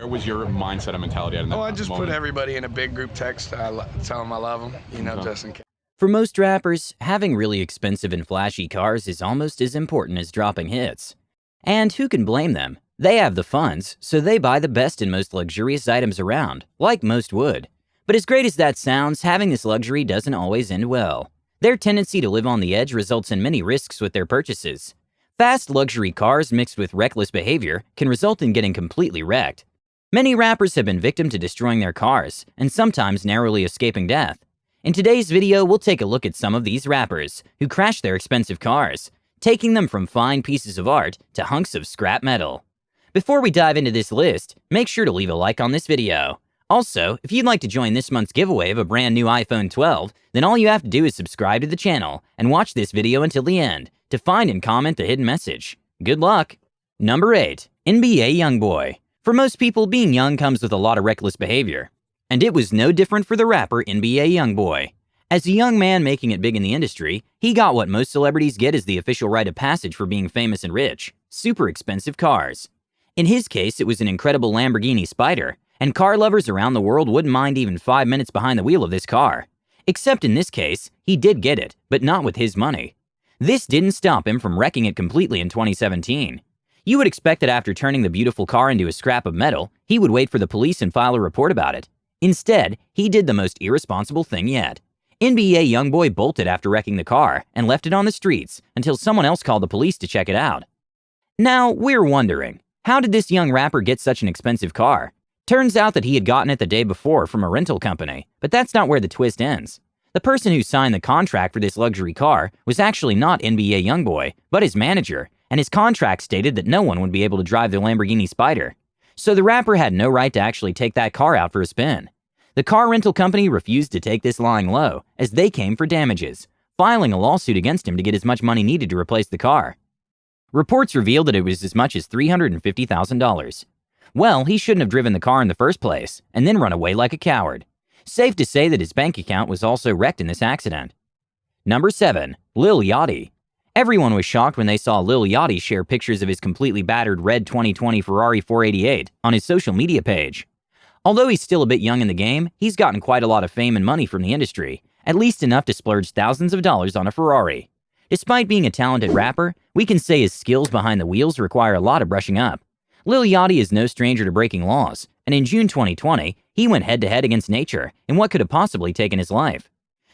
Where was your mindset and mentality at in that Oh, I just moment? put everybody in a big group text. I tell them I love them, you know, Okay. just in case. For most rappers, having really expensive and flashy cars is almost as important as dropping hits. And who can blame them? They have the funds, so they buy the best and most luxurious items around, like most would. But as great as that sounds, having this luxury doesn't always end well. Their tendency to live on the edge results in many risks with their purchases. Fast luxury cars mixed with reckless behavior can result in getting completely wrecked. Many rappers have been victim to destroying their cars, and sometimes narrowly escaping death. In today's video, we'll take a look at some of these rappers who crashed their expensive cars, taking them from fine pieces of art to hunks of scrap metal. Before we dive into this list, make sure to leave a like on this video. Also, if you'd like to join this month's giveaway of a brand new iPhone 12, then all you have to do is subscribe to the channel and watch this video until the end to find and comment the hidden message. Good luck! Number 8. NBA Youngboy. For most people, being young comes with a lot of reckless behavior. And it was no different for the rapper NBA Youngboy. As a young man making it big in the industry, he got what most celebrities get as the official rite of passage for being famous and rich super expensive cars. In his case, it was an incredible Lamborghini Spyder, and car lovers around the world wouldn't mind even five minutes behind the wheel of this car. Except in this case, he did get it, but not with his money. This didn't stop him from wrecking it completely in 2017. You would expect that after turning the beautiful car into a scrap of metal, he would wait for the police and file a report about it. Instead, he did the most irresponsible thing yet. NBA Youngboy bolted after wrecking the car and left it on the streets until someone else called the police to check it out. Now, we're wondering, how did this young rapper get such an expensive car? Turns out that he had gotten it the day before from a rental company, but that's not where the twist ends. The person who signed the contract for this luxury car was actually not NBA Youngboy, but his manager, and his contract stated that no one would be able to drive the Lamborghini Spyder. So the rapper had no right to actually take that car out for a spin. The car rental company refused to take this lying low, as they came for damages, filing a lawsuit against him to get as much money needed to replace the car. Reports revealed that it was as much as $350,000. Well, he shouldn't have driven the car in the first place, and then run away like a coward. Safe to say that his bank account was also wrecked in this accident. Number 7. Lil Yachty. Everyone was shocked when they saw Lil Yachty share pictures of his completely battered red 2020 Ferrari 488 on his social media page. Although he's still a bit young in the game, he's gotten quite a lot of fame and money from the industry, at least enough to splurge thousands of dollars on a Ferrari. Despite being a talented rapper, we can say his skills behind the wheels require a lot of brushing up. Lil Yachty is no stranger to breaking laws, and in June 2020, he went head to head against nature in what could have possibly taken his life.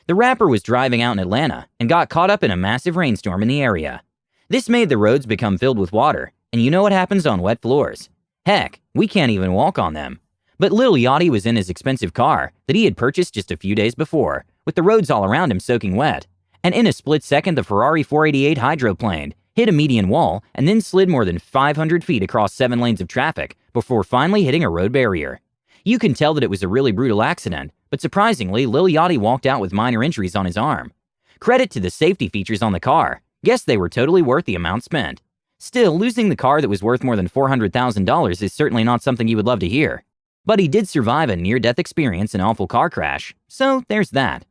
The rapper was driving out in Atlanta and got caught up in a massive rainstorm in the area. This made the roads become filled with water, and you know what happens on wet floors? Heck, we can't even walk on them. But Lil Yachty was in his expensive car that he had purchased just a few days before, with the roads all around him soaking wet. And in a split second, the Ferrari 488 hydroplaned, hit a median wall, and then slid more than 500 feet across seven lanes of traffic before finally hitting a road barrier. You can tell that it was a really brutal accident, but surprisingly, Lil Yachty walked out with minor injuries on his arm. Credit to the safety features on the car. Guess they were totally worth the amount spent. Still, losing the car that was worth more than $400,000 is certainly not something you would love to hear. But he did survive a near death experience in an awful car crash, so there's that.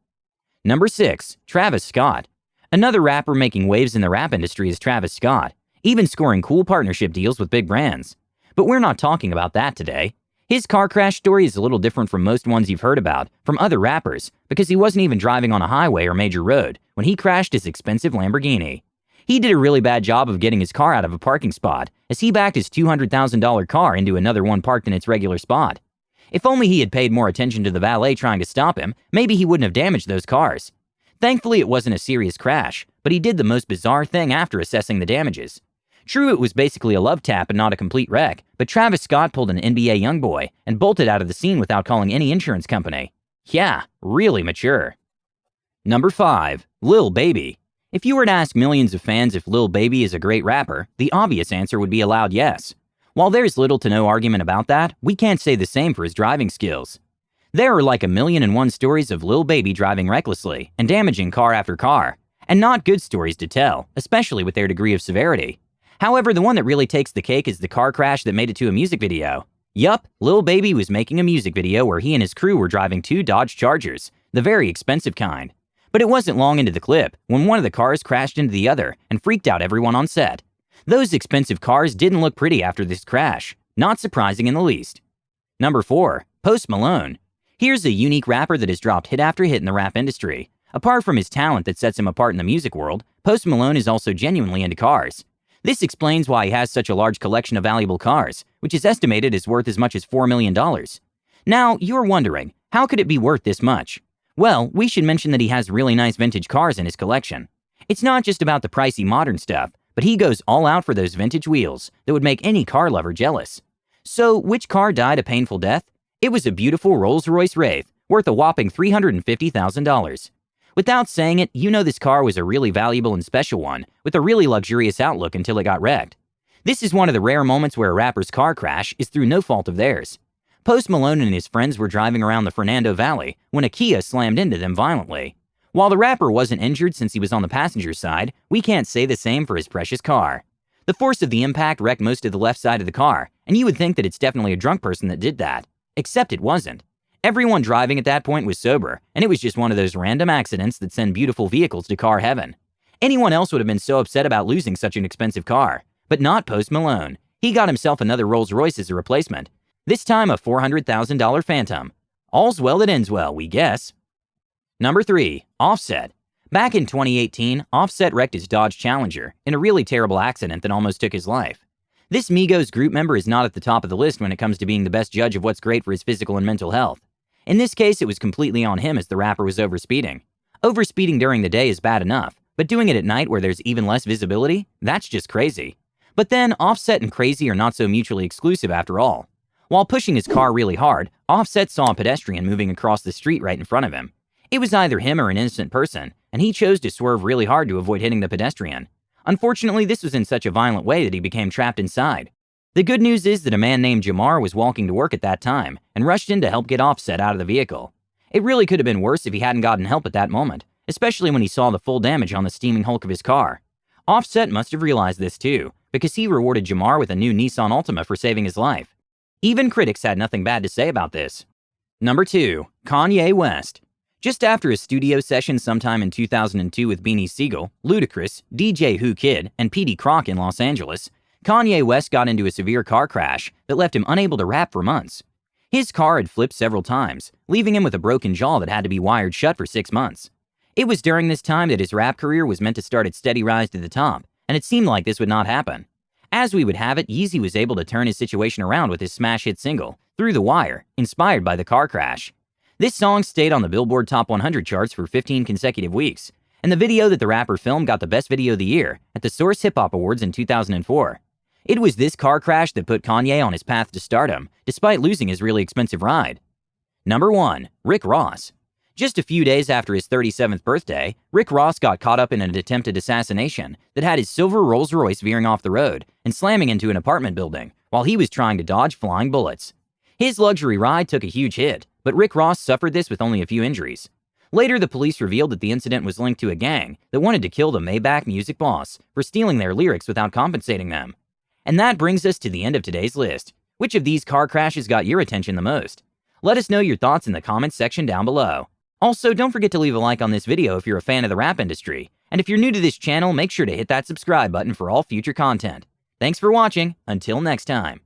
Number 6. Travis Scott. Another rapper making waves in the rap industry is Travis Scott, even scoring cool partnership deals with big brands. But we're not talking about that today. His car crash story is a little different from most ones you've heard about from other rappers because he wasn't even driving on a highway or major road when he crashed his expensive Lamborghini. He did a really bad job of getting his car out of a parking spot as he backed his $200,000 car into another one parked in its regular spot. If only he had paid more attention to the valet trying to stop him, maybe he wouldn't have damaged those cars. Thankfully, it wasn't a serious crash, but he did the most bizarre thing after assessing the damages. True, it was basically a love tap and not a complete wreck, but Travis Scott pulled an NBA young boy and bolted out of the scene without calling any insurance company. Yeah, really mature. Number 5. Lil Baby. If you were to ask millions of fans if Lil Baby is a great rapper, the obvious answer would be a loud yes. While there's little to no argument about that, we can't say the same for his driving skills. There are like a million and one stories of Lil Baby driving recklessly and damaging car after car, and not good stories to tell, especially with their degree of severity. However, the one that really takes the cake is the car crash that made it to a music video. Yup, Lil Baby was making a music video where he and his crew were driving two Dodge Chargers, the very expensive kind. But it wasn't long into the clip when one of the cars crashed into the other and freaked out everyone on set. Those expensive cars didn't look pretty after this crash, not surprising in the least. Number 4. Post Malone. Here's a unique rapper that has dropped hit after hit in the rap industry. Apart from his talent that sets him apart in the music world, Post Malone is also genuinely into cars. This explains why he has such a large collection of valuable cars, which is estimated is worth as much as $4 million. Now, you're wondering, how could it be worth this much? Well, we should mention that he has really nice vintage cars in his collection. It's not just about the pricey modern stuff, but he goes all out for those vintage wheels that would make any car lover jealous. So, which car died a painful death? It was a beautiful Rolls Royce Wraith, worth a whopping $350,000. Without saying it, you know this car was a really valuable and special one, with a really luxurious outlook until it got wrecked. This is one of the rare moments where a rapper's car crash is through no fault of theirs. Post Malone and his friends were driving around the Fernando Valley when a Kia slammed into them violently. While the rapper wasn't injured since he was on the passenger side, we can't say the same for his precious car. The force of the impact wrecked most of the left side of the car, and you would think that it's definitely a drunk person that did that. Except it wasn't. Everyone driving at that point was sober, and it was just one of those random accidents that send beautiful vehicles to car heaven. Anyone else would have been so upset about losing such an expensive car, but not Post Malone. He got himself another Rolls Royce as a replacement, this time a $400,000 Phantom. All's well that ends well, we guess. Number 3. Offset. Back in 2018, Offset wrecked his Dodge Challenger in a really terrible accident that almost took his life. This Migos group member is not at the top of the list when it comes to being the best judge of what's great for his physical and mental health. In this case, it was completely on him as the rapper was overspeeding. Overspeeding during the day is bad enough, but doing it at night where there's even less visibility? That's just crazy. But then, Offset and crazy are not so mutually exclusive after all. While pushing his car really hard, Offset saw a pedestrian moving across the street right in front of him. It was either him or an innocent person, and he chose to swerve really hard to avoid hitting the pedestrian. Unfortunately, this was in such a violent way that he became trapped inside. The good news is that a man named Jamar was walking to work at that time and rushed in to help get Offset out of the vehicle. It really could have been worse if he hadn't gotten help at that moment, especially when he saw the full damage on the steaming hulk of his car. Offset must have realized this too, because he rewarded Jamar with a new Nissan Altima for saving his life. Even critics had nothing bad to say about this. Number 2. Kanye West. Just after a studio session sometime in 2002 with Beanie Sigel, Ludacris, DJ Whoo Kid, and Peedi Crakk in Los Angeles, Kanye West got into a severe car crash that left him unable to rap for months. His car had flipped several times, leaving him with a broken jaw that had to be wired shut for six months. It was during this time that his rap career was meant to start its steady rise to the top, and it seemed like this would not happen. As we would have it, Yeezy was able to turn his situation around with his smash hit single, Through the Wire, inspired by the car crash. This song stayed on the Billboard Top 100 charts for 15 consecutive weeks, and the video that the rapper filmed got the Best Video of the Year at the Source Hip Hop Awards in 2004. It was this car crash that put Kanye on his path to stardom, despite losing his really expensive ride. Number 1. Rick Ross. Just a few days after his 37th birthday, Rick Ross got caught up in an attempted assassination that had his silver Rolls Royce veering off the road and slamming into an apartment building while he was trying to dodge flying bullets. His luxury ride took a huge hit, but Rick Ross suffered this with only a few injuries. Later, the police revealed that the incident was linked to a gang that wanted to kill the Maybach music boss for stealing their lyrics without compensating them. And that brings us to the end of today's list. Which of these car crashes got your attention the most? Let us know your thoughts in the comments section down below. Also, don't forget to leave a like on this video if you're a fan of the rap industry. And if you're new to this channel, make sure to hit that subscribe button for all future content. Thanks for watching. Until next time.